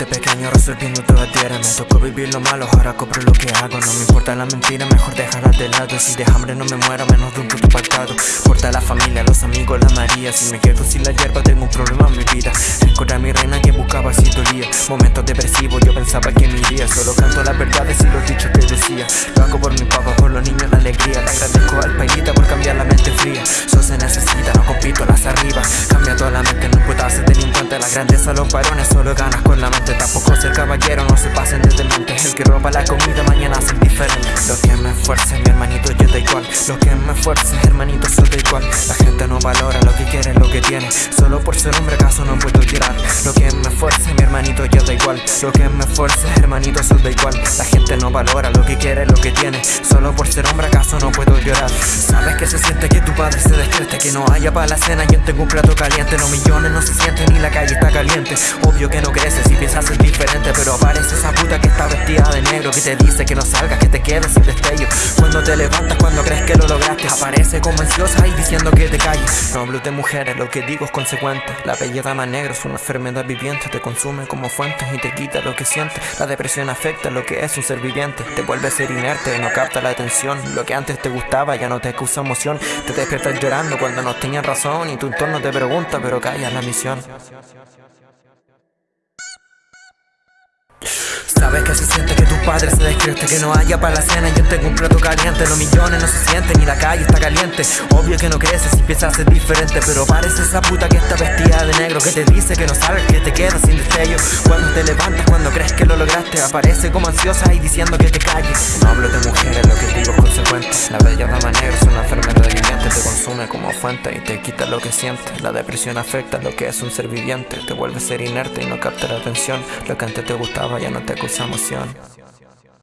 absorbiendo toda tierra. Me tocó vivir lo malo, ahora cobro lo que hago. No me importa la mentira, mejor dejarla de lado. Si de hambre no me muero, menos de un puto pactado. Importa la familia, los amigos, la María. Si me quedo sin la hierba, tengo un problema en mi vida. Encontré mi reina que buscaba si dolía. Momentos depresivos, yo pensaba que me iría. Solo canto las verdades y los dichos que decía. Lo hago por mi papá, por los niños, la alegría. Le agradezco al pailita por cambiar la mente fría. Eso se necesita, no compito las arriba. Cambia toda la mente, grandeza, los varones, solo ganas con la mente. Tampoco ser caballero, no se pasen de El que roba la comida, mañana ser diferente Lo que me esfuerce, mi hermanito, yo da igual. Lo que me esfuerce, hermanito, soy da igual. La gente no valora lo que quiere, lo que tiene. Solo por ser hombre, acaso no puedo llorar. Lo que me esfuerce, mi hermanito, yo da igual. Lo que me esfuerce, hermanito, soy da igual. La gente no valora lo que quiere, lo que tiene por ser hombre, acaso no puedo llorar Sabes que se siente que tu padre se despierte Que no haya para la cena, yo tengo un plato caliente Los millones no se sienten ni la calle está caliente. Obvio que no creces si piensas ser diferente Pero aparece esa puta que está vestida de negro Que te dice que no salgas, que te quedes sin destello. Cuando te levantas, cuando crees Aparece como ansiosa y diciendo que te calles. No hablo de mujeres, lo que digo es consecuente. La belleza más negra es una enfermedad viviente. Te consume como fuente y te quita lo que sientes La depresión afecta lo que es un ser viviente. Te vuelve a ser inerte, no capta la atención. Lo que antes te gustaba ya no te causa emoción. Te despiertas llorando cuando no tenías razón Y tu entorno te pregunta pero callas la misión Sabes que se siente que padre se despierte Que no haya para la cena, yo tengo un plato caliente Los millones no se sienten, ni la calle está caliente. Obvio que no creces si piensas ser diferente Pero parece esa puta que está vestida de negro Que te dice que no sabes, que te quedas sin destello. Cuando te levantas, cuando crees que lo lograste Aparece como ansiosa y diciendo que te calles. No hablo de mujeres, lo que digo es consecuente. La bella dama negra es una enfermedad viviente Te consume como fuente y te quita lo que sientes La depresión afecta lo que es un ser viviente Te vuelve a ser inerte y no capta la atención. Lo que antes te gustaba ya no te causa emoción